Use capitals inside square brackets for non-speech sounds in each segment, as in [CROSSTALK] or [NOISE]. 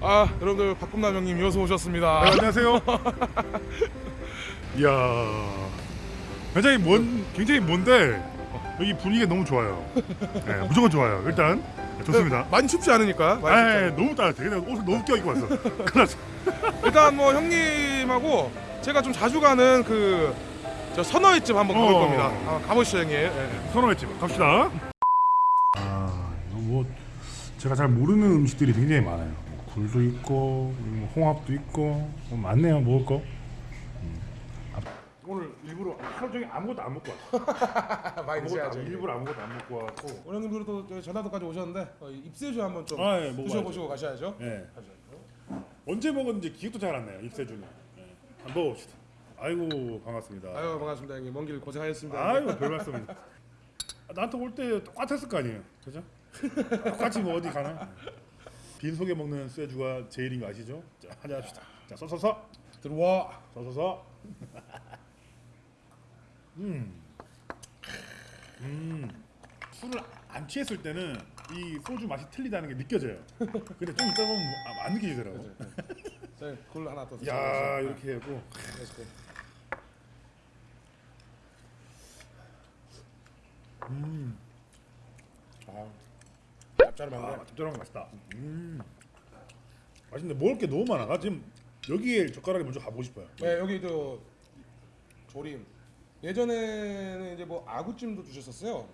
아 여러분들 박금남 형님 여수 오셨습니다. 네, 안녕하세요. [LAUGHS] 이야, 굉장히 먼, 굉장히 먼데 여기 분위기가 너무 좋아요. 네, 무조건 좋아요. 일단 좋습니다. 많이 춥지 않으니까. 많이 아, 춥지 예, 너무 따뜻해. 그냥 옷을 너무 껴입고 왔어. 큰일 났어. 않아요. 일단 뭐 형님하고 제가 좀 자주 가는 그저 선어회집 한번 가볼 어. 겁니다. 아, 가보시죠 형님. 예. 선호했지. 갑시다. 아, 뭐 제가 잘 모르는 음식들이 굉장히 많아요. 뭐 굴도 있고, 뭐 홍합도 있고, 뭐 많네요. 먹을 거. 음. 아, 오늘 일부러 하루 종일 아무것도 안 먹고 왔어. [LAUGHS] 많이 안- 일부러 아무것도 안 먹고 왔고. 오늘 형님들도 또 저희 전라도까지 오셨는데 어, 이 입세주 한번 좀 아, 예. 드셔보시고 가셔야죠. 예. 언제 먹었는지 기억도 잘 안 나요. 입세주는. 예. 한번 먹어봅시다. 아이고 반갑습니다. 아유 반갑습니다 형님. 먼 길 고생하셨습니다. 아이고 별 말씀입니다. 아, 나한테 올 때 똑같았을 거 아니에요, 그죠? 똑같이 뭐 어디 가나? 빈속에 먹는 쇠주가 제일인 거 아시죠? 자 한잔 합시다. 자 서서서 들어와. 서서서. [LAUGHS] 음, 음, 술을 안 취했을 때는 이 소주 맛이 틀리다는 게 느껴져요. 근데 좀 있다 보면 아, 안 느껴지더라고. 자, 굴 하나 더 야 이렇게 하고 드셔보세요. 음, 아, 짭짤한데. 아 짭짤한 거 맛있다. 음, 맛있는데 먹을 게 너무 많아. 나 지금 여기에 젓가락이 먼저 가보고 싶어요. 네 여기 저 조림 예전에는 이제 뭐 아구찜도 주셨었어요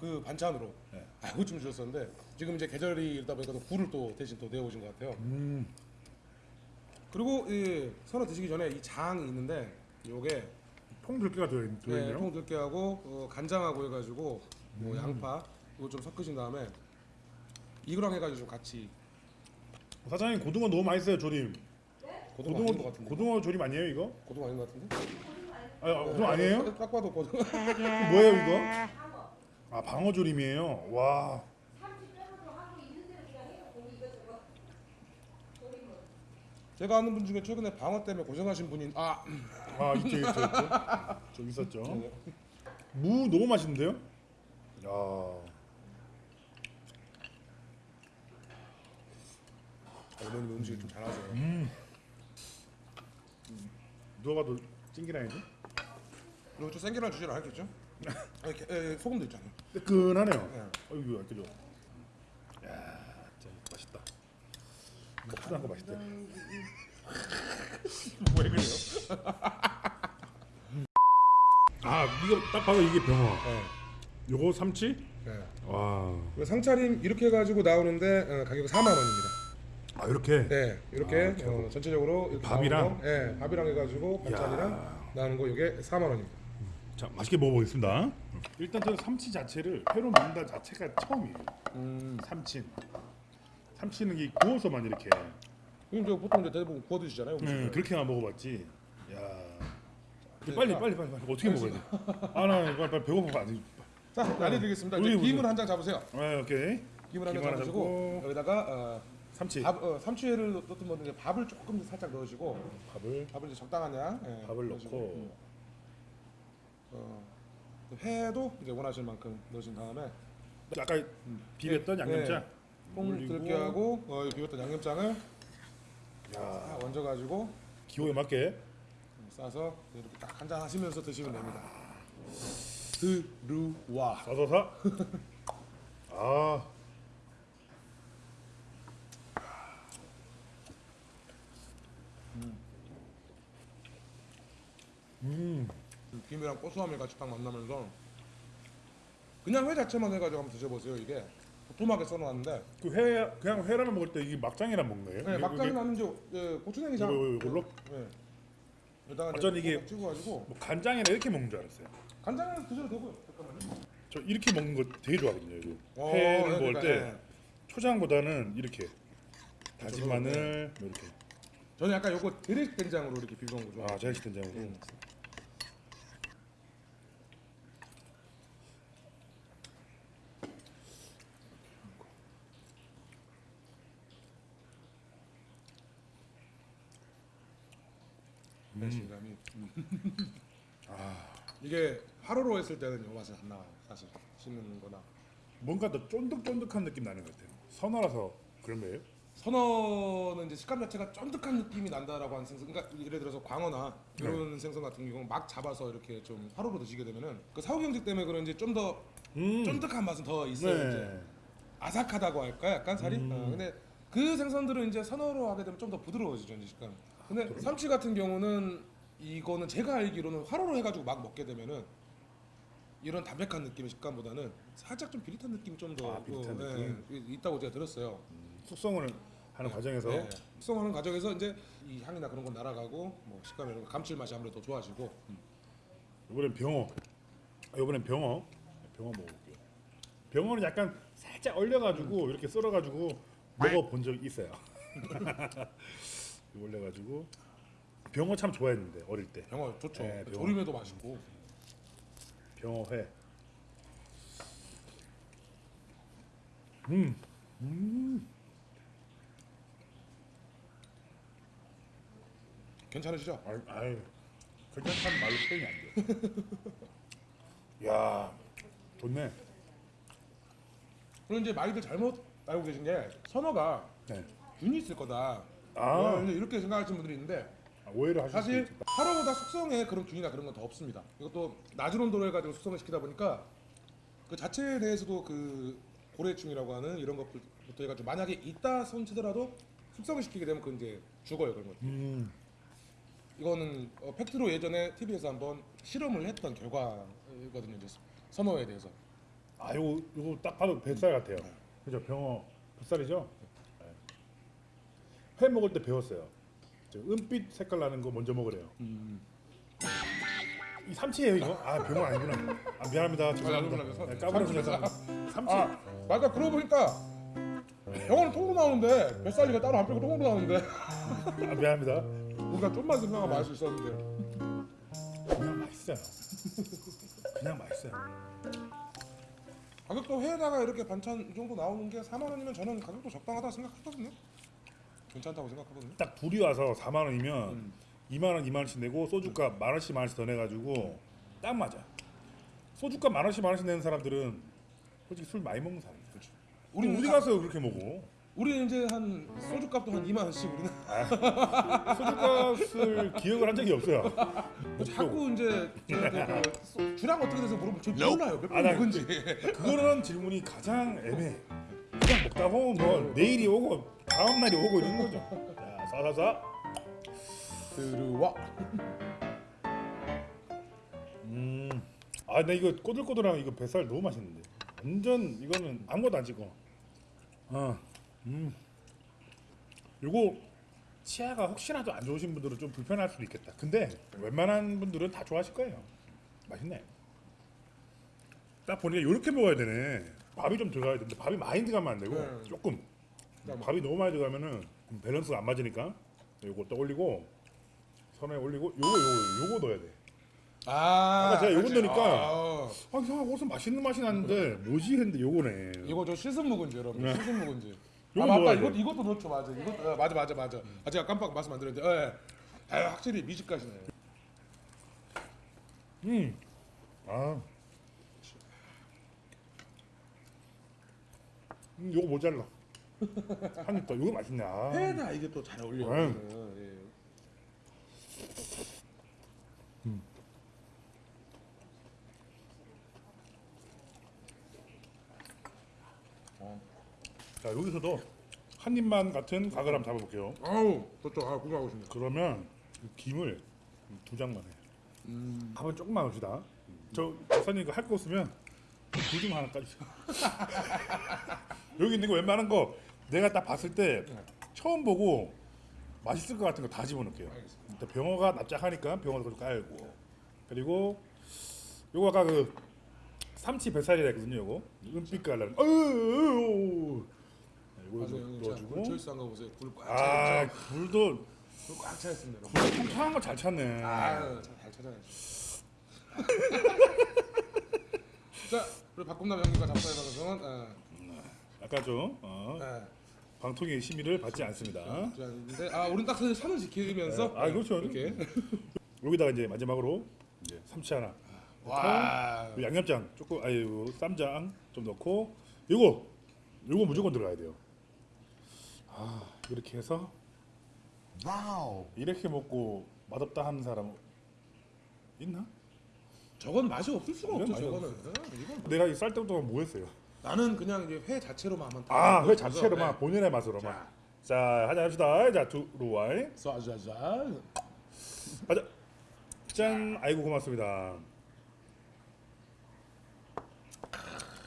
그 반찬으로 네. 아구찜 주셨었는데 지금 이제 계절이 이러다 보니까 또 굴을 또 대신 또 내어오신 것 같아요 음, 그리고 이 선어 드시기 전에 이 장이 있는데 요게 통 들깨가 들어 네, 들어있네요. 통들깨하고 어, 간장하고 해가지고 뭐 양파 이거 좀 섞으신 다음에 이거랑 해가지고 좀 같이 사장님 고등어 너무 맛있어요 조림. 고등어 아닌 것 같은데 고등어 조림 아니에요 이거? 고등어 아닌 것 같은데 아, 아, 고등어 아니에요? 딱 봐도 고등어 [LAUGHS] 뭐예요 이거? 아 방어 조림이에요. 와. 제가 아는 분 중에 최근에 방어 때문에 고생하신 분인 아아 있죠 있죠 있죠. 저 있었죠. 무 너무 맛있는데요? 야. 어머님 음식을 좀 잘하세요. 음. 누가 봐도 찡기라인데? 그리고 좀 생계란 주시라 했겠죠? 아니, 게- 에, 소금도 있잖아요. 뜨끈하네요. 네. 어이구 그죠? 야, 진짜 맛있다. 먹지도 않고 맛있대. [LAUGHS] 왜 그래요? [LAUGHS] 아 이거 딱 봐도 이게 병어. 네. 요거 삼치? 네. 와. 상차림 이렇게 해가지고 나오는데 어, 가격이 4만 원입니다. 아 이렇게. 네, 이렇게 아, 이렇게 어, 전체적으로 이렇게 밥이랑? 거, 네, 밥이랑 해가지고 반찬이랑 나오는 거 이게 4만 원입니다. 자 맛있게 먹어보겠습니다. 일단 저는 삼치 자체를 회로 먹는다 자체가 처음이에요. 음, 삼치. 삼치는 이 구워서만 이렇게. 저 보통 이제 대부분 구워 드시잖아요. 네, 음식을. 그렇게만 먹어봤지. 야. 네, 빨리 자, 빨리 빨리 빨리 어떻게 먹어야 돼? 아나 빨리, 빨리 배고파 안 돼. 자, 알려드리겠습니다. 김을 한 장 잡으세요. 아 오케이. 김을 한 장 잡으시고 잡고. 여기다가 어, 삼치. 밥, 어, 삼치회를 넣든 뭐든 밥을 조금 더 살짝 넣으시고. 밥을? 밥을 이제 적당한 양 예, 밥을 넣으시고, 넣고. 어, 회도 이제 원하실 만큼 넣으신 다음에. 아까 비볐던 네, 양념장? 네. 콩 올리고. 들깨하고 어, 이 비웠던 양념장을 야. 다 얹어가지고. 기호에 맞게. 싸서 이렇게 딱 한 잔 하시면서 드시면 됩니다. 들루와. 사서사. 아. [LAUGHS] 음. 김이랑 고소함이 같이 딱 만나면서 그냥 회 자체만 해가지고 한번 드셔보세요. 이게 도톰하게 써놨는데 그 회 그냥 회라면 먹을 때 이게 막장이랑 먹는 거예요? 네, 막장이 나는 이제 예, 고추냉이장 요거, 요걸로? 네. 여기다가 이제 어쩐 이게- 꼭 찍어가지고 뭐 간장이랑 이렇게 먹는 줄 알았어요. 간장을 드셔도 되고요. 잠깐만요. 저 이렇게 먹는 거 되게 좋아하거든요. 이거 어, 회를 네, 먹을 그러니까, 때 네. 초장보다는 이렇게 다진 저도, 마늘 뭐 이렇게 저는 약간 요거 드릭 된장으로 이렇게 비벼온 거 좋아해요. 아 자연식 된장으로 음. 배신감이 아 이게 화로로 했을 때는 요 맛이 안 나와요 사실 씹는 거나 뭔가 더 쫀득쫀득한 느낌 나는 것 같아요. 선어라서 그런 거예요? 선어는 이제 식감 자체가 쫀득한 느낌이 난다라고 하는 생선. 그러니까 예를 들어서 광어나 이런 생선 같은 경우는 막 잡아서 이렇게 좀 화로로 드시게 되면은 그 사후 경직 때문에 그런지 좀 더 음. 쫀득한 맛은 더 있어요. 이제 네. 아삭하다고 할까 약간 살이. 음. 어, 근데 그 생선들은 이제 선어로 하게 되면 좀 더 부드러워지죠 이제 식감. 근데 삼치 같은 경우는 이거는 제가 알기로는 화로로 해가지고 막 먹게 되면은 이런 담백한 느낌의 식감보다는 살짝 좀 비릿한 느낌이 좀더 아, 비릿한 있다고 제가 들었어요. 숙성을 하는 과정에서 네. 숙성하는 과정에서 이제 이 향이나 그런 건 날아가고 뭐 식감 이런 거 감칠맛이 아무래도 더 좋아지고 이번엔 병어. 아, 이번엔 병어. 병어 먹어볼게요. 병어는 약간 살짝 얼려가지고 이렇게 썰어가지고 먹어본 적 있어요. [LAUGHS] 올려 가지고 병어 참 좋아했는데 어릴 때. 병어 좋죠. 네, 병어. 조림에도 맛있고. 병어회. 음, 음, 괜찮으시죠? 아이, 아이, 괜찮다는 말로 표현이 안 돼. [LAUGHS] 야, 좋네. 그리고 이제 많이들 잘못 알고 계신 게 선어가 네. 균이 있을 거다. 아. 어, 이제 이렇게 생각하시는 분들이 있는데 아, 오해를 하실 사실 수 있다. 하루보다 숙성에 그런 균이나 그런 건 더 없습니다. 이것도 낮은 온도로 해가지고 숙성을 시키다 보니까 그 자체에 대해서도 그 고래충이라고 하는 이런 것부터 해가지고 만약에 있다 손치더라도 숙성을 시키게 되면 그 이제 죽어요 그런 것. 음, 이거는 어, 팩트로 예전에 TV에서 한번 실험을 했던 결과거든요. 이제 선어에 대해서. 아, 요거 요거 딱 봐도 뱃살 같아요. 그죠? 병어 뱃살이죠? 네. 회 먹을 때 배웠어요. 저 은빛 색깔 나는 거 먼저 먹으래요. 이 삼치예요 이거? 아 병어 아니구나. 아 미안합니다. 죄송합니다. 네, 까불어서 죄송합니다. 삼치. 아 맞아 그러고 보니까 병어는 통으로 나오는데 뱃살이가 따로 안 빼고 통으로 나오는데 아 미안합니다. 우리가 좀만 생각하면 맛수 있었는데. 그냥 맛있어요. 그냥 맛있어요. 가격도 회에다가 이렇게 반찬 이 정도 나오는 게 4만 원이면 저는 가격도 적당하다 생각하거든요. 괜찮다고 생각하거든요. 딱 둘이 와서 4만 원이면 음. 2만 원, 2만 원씩 내고 소주값 만 원씩 만 원씩 더 내가지고 딱 맞아. 소주값 만 원씩 만 원씩 내는 사람들은 솔직히 술 많이 먹는 사람이죠. 그렇죠. 우리 가- 가서 그렇게 먹어? 우리는 이제 한 소주값도 한 2만 원씩 우리는 소주값을 [LAUGHS] 기억을 한 적이 없어요. 자꾸 이제 저, 그, 소- 주량 어떻게 돼서 물어보면 저 몰라요 몇 아, 번 먹은지 그거는 질문이 가장 애매해. 그냥 먹다 보면 뭐 내일이 오고 다음 날이 오고 이런 거죠. 자, 싸싸싸. 들어와 음. 아, 나 이거 꼬들꼬들한 이거 뱃살 너무 맛있는데. 완전 이거는 아무것도 안 찍어. 어. 음. 요거 치아가 혹시라도 안 좋으신 분들은 좀 불편할 수도 있겠다. 근데 웬만한 분들은 다 좋아하실 거예요. 맛있네. 딱 보니까 이렇게 먹어야 되네. 밥이 좀 들어가야 되는데 밥이 많이 들어가면 안 되고 네. 조금. 잠깐만. 밥이 너무 많이 들어가면은 밸런스가 안 맞으니까 요거 딱 올리고 선에 올리고 요거 요거 요거 넣어야 돼. 아 아까 제가 요거. 넣으니까 아, 아 이상하고 무슨 맛있는 맛이 나는데 뭐지 했는데 요거네. 이거 저 씻은 묵은지 여러분 네. 씻은 묵은지 아 맞다 이것, 돼. 이것도 넣죠 맞아 이것 어, 맞아 맞아 맞아 아 제가 깜빡 말씀 안 드렸는데 예. 아, 확실히 미식가시네 음. 아. 음, 요거 모자라. 한입 더. 요거 맛있네. 아. 회에다 이게 또 잘 어울려요 네. 이거는. 예. 자 여기서도 한 입만 같은 각을 한번 잡아볼게요. 아우 좋죠 아 구경하고 싶네 그러면 이 김을 두 장만 해. 음. 밥은 조금만 넣읍시다. 저 박사님 이거 할 거 없으면 불좀 하나 까주세요. 여기 있는 거 웬만한 거 내가 딱 봤을 때 처음 보고 맛있을 것 같은 거 다 집어넣을게요. 알겠습니다. 일단 병어가 납작하니까 병어도 좀 깔고 그리고 요거 아까 그 삼치 뱃살이라 했거든요. 요거 은빛 깔라는. 형님 자, 굴 넣어주고. 초이스한 거 보세요 굴꽉 아 굴도 굴꽉 차 있습니다 여러분. 통통한 거 잘 찾네. 아유 잘, 잘 찾아야죠 [LAUGHS] 자 우리 박꿈남 형님과 잡사의 방송은 예, 아까 좀 어, 예. 방통의 심의를 받지 않습니다. 자, 근데 아 우리는 딱그 선을 지키면서 아 그렇죠. 이렇게 여기다가 이제 마지막으로 이제 삼치 하나, 와 양념장 조금 아유 쌈장 좀 넣고 요거 요거 무조건 들어가야 돼요. 아 이렇게 해서 와우. 이렇게 먹고 맛없다 하는 사람 있나? 저건 맛이 없을 수가 없죠. 저거는. 내가 이 쌀때 동안 뭐 했어요? 나는 그냥 이제 회 자체로만 한번 다 아회 먹어서, 자체로만 네. 본연의 맛으로만. 자. 자 하자 합시다. 자 두 루와이. 쏴자자. 가자. 짠. 아이고 고맙습니다.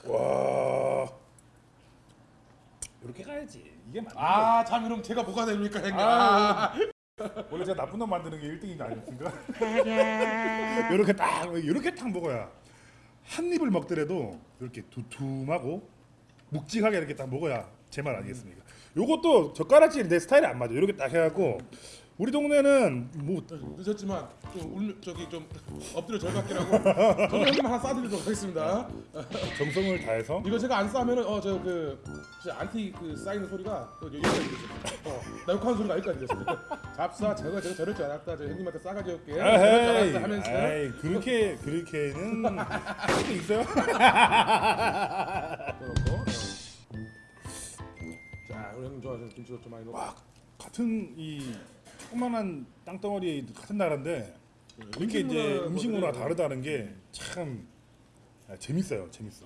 와. 이렇게 가야지. 이게 맞는 아, 참 이러면 제가 뭐가 됩니까, 형님? 아, 아, 원래 제가 나쁜 놈 만드는 게 1등인 거 아니었습니까? 이렇게 [LAUGHS] 딱 이렇게 딱 먹어야 한 입을 먹더라도 이렇게 두툼하고 묵직하게 이렇게 딱 먹어야 제 말 아니겠습니까? 요것도 젓가락질이 내 스타일이 안 맞아. 이렇게 딱 해갖고 우리 동네는 뭐 늦었지만 좀 울면 저기 좀 엎드려 절받기라고 저도 형님 하나 싸드리도록 하겠습니다. 정성을 다해서 이거 제가 안 싸면은 어저그 안티 그 쌓이는 소리가 또 여기까지 들렸어요. 어, 나 욕하는 소리가 여기까지 들렸어요. 잡사 저거 제가 저럴 줄 알았다. 저 형님한테 싸가지 없게 저럴 줄 알았다 하면서 에이, 그렇게 그렇게는 할수 있어요? [LAUGHS] 그렇고. 어. 자 우리 형님 좋아하시는 김치도 좀 많이 넣고. 와 같은 이 조그만한 땅덩어리 같은 나라인데 이렇게 이제 음식 문화 다르다는 게 참 재밌어요. 재밌어.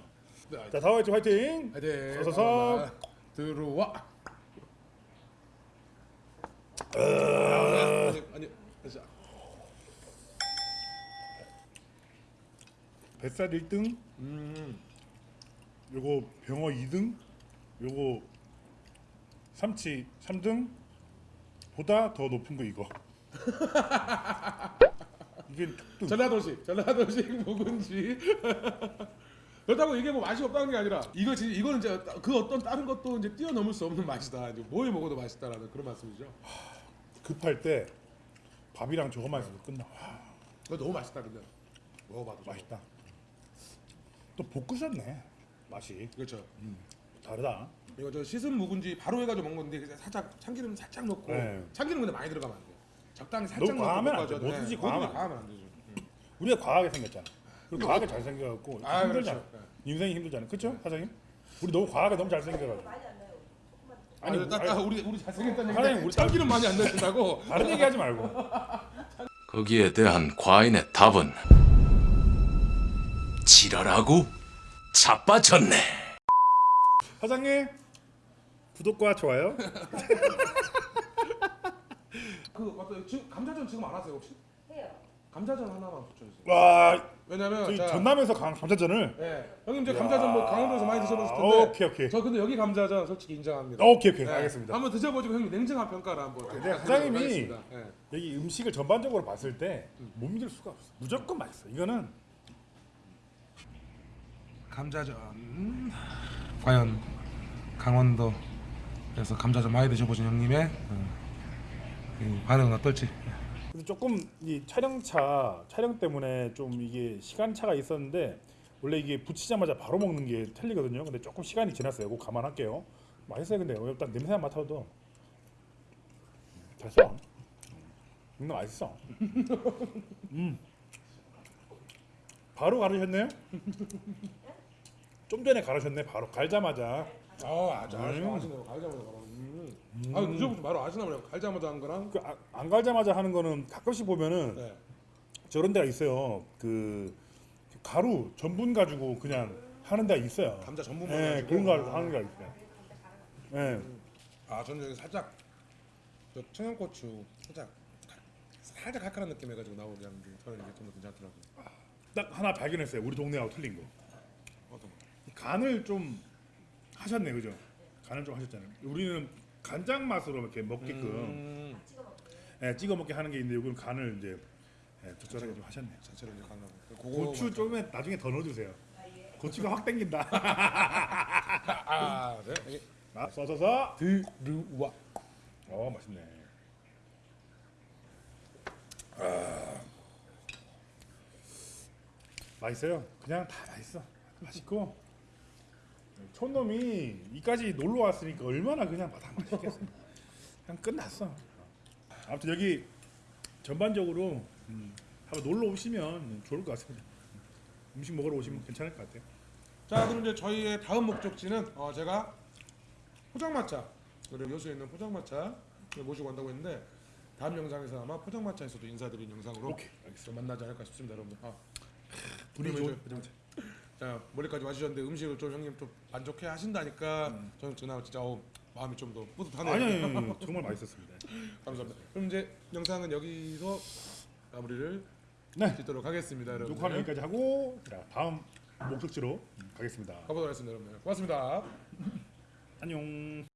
네, 자 다와이트 화이팅! 네, 서서서. 들어와. 어. 아니 아니 자, 뱃살 1등, 음. 요거 병어 2등, 요거 삼치 3등 보다 더 높은 거 이거. [LAUGHS] 이게. 전라도식 전라도식 묵은지 [LAUGHS] 그렇다고 이게 뭐 맛이 없다는 게 아니라 이거 지 이거는 이제 그 어떤 다른 것도 이제 뛰어넘을 수 없는 맛이다 이제 뭘 먹어도 맛있다라는 그런 말씀이죠 급할 때 밥이랑 저거만 있어도 끝나. 와, 이거 너무 맛있다 근데 먹어봐도 좀. 맛있다. 또 볶으셨네. 맛이 그렇죠 다르다. 이거 저 씻은 묵은지 바로 해가지고 먹는 건데 그냥 살짝 참기름 살짝 넣고 네. 참기름 근데 많이 들어가면 안 돼요 적당히 살짝 너무 넣고 과하면 안 볶아줘야 돼. 뭐든지 네, 과하면 과하면 안 되죠 음. 우리가 과하게 생겼잖아. 그리고 과하게 잘 생겨갖고 아 힘들잖아. 그렇죠 네. 인생이 힘들잖아. 그렇죠, 사장님? 우리 너무 과하게 너무 잘 생겨가지고. 아니, 아니, 딱, 딱 우리 우리 잘생겼다는 얘기인데 우리 참기름 많이 안 넣는다고 [LAUGHS] 다른 얘기하지 말고. 거기에 대한 과인의 답은 지랄하고 자빠졌네. 사장님 구독과 좋아요. [LAUGHS] 그 맞다 지금 감자전 지금 안 하세요 혹시? 해요. 감자전 하나만 붙여주세요 와 왜냐면 저희 자, 전남에서 강 감자전을. 예. 형님 이제 감자전 뭐 강원도에서 많이 드셔보실 텐데 오케이 오케이. 저 근데 여기 감자전 솔직히 인정합니다. 오케이 오케이 예. 알겠습니다. 한번 드셔보시고 형님 냉정한 평가를 한번. 근데 부탁드리도록 사장님이 하겠습니다. 예. 여기 음식을 전반적으로 봤을 때 못 믿을 수가 없어. 무조건 맛있어. 이거는 감자전 음. 과연 강원도 에서 감자전 많이 드셔보신 형님의 어, 이 반응은 어떨지. 조금 이 촬영차 촬영 때문에 좀 이게 시간 차가 있었는데 원래 이게 붙이자마자 바로 먹는 게 틀리거든요. 근데 조금 시간이 지났어요. 이거 감안할게요. 맛있어요. 근데 일단 냄새만 맡아도 됐어. 음, 맛있어. [LAUGHS] 음. 바로 가르셨네요? 좀 전에 가르셨네. 바로 갈자마자. 아, 아주 아주 음. 아시네요. 갈자마자 바로. 음. 아, 무조건 바로 아시나 보네요. 갈자마자 한 거랑. 그안 갈자마자 하는 거는 가끔씩 보면은 네. 저런 데가 있어요. 그 가루 전분 가지고 그냥 하는 데가 있어요. 감자 전분만 예, 가지고. 그런 거 하는 데가 있어요. 예. 아, 저는 여기 살짝 저 청양고추 살짝 살짝 칼칼한 느낌 해가지고 나오게 하는 게 저는 이게 좀 괜찮더라고요. 딱 하나 발견했어요. 우리 동네하고 틀린 거. 어떤 거? 간을 좀 하셨네, 그죠? 간을 좀 하셨잖아요. 우리는 간장 맛으로 이렇게 먹게끔 음, 예, 찍어 먹게 하는 게 있는데 여기는 간을 이제 예, 적절하게 좀 하셨네요. 자체로 이제. 그거 고추 조금에 나중에 더 넣어주세요. 고추가 확 땡긴다. [LAUGHS] 아, 네. 아, 써서서. 들루와. 어, 맛있네. 아, 맛있어요. 그냥 다 맛있어. 맛있고 촌놈이 이까지 놀러 왔으니까 얼마나 그냥 다 맛있겠어. 그냥 끝났어. 아무튼 여기 전반적으로 음, 한번 놀러 오시면 좋을 것 같습니다. 음식 먹으러 오시면 괜찮을 것 같아요. 자, 그럼 이제 저희의 다음 목적지는 어, 제가 포장마차 그리고 여수에 있는 포장마차 모시고 간다고 했는데 다음 영상에서 아마 포장마차에서도 인사드린 영상으로 오케이, 좀 만나지 않을까 싶습니다, 여러분들. 아, 분위기 좋은 포장마차. 자 머리까지 마주셨는데 음식을 좀 형님 좀 만족해 하신다니까 음. 저는 그날 진짜 어, 마음이 좀 더 뿌듯하네요. 아니, 아니, 아니 [LAUGHS] 정말 맛있었습니다. 감사합니다. 그럼 이제 영상은 여기서 마무리를 네. 짓도록 하겠습니다, 여러분. 녹화는 여기까지 하고 자, 다음 목적지로 가겠습니다. 가보도록 하겠습니다, 여러분. 고맙습니다. 안녕.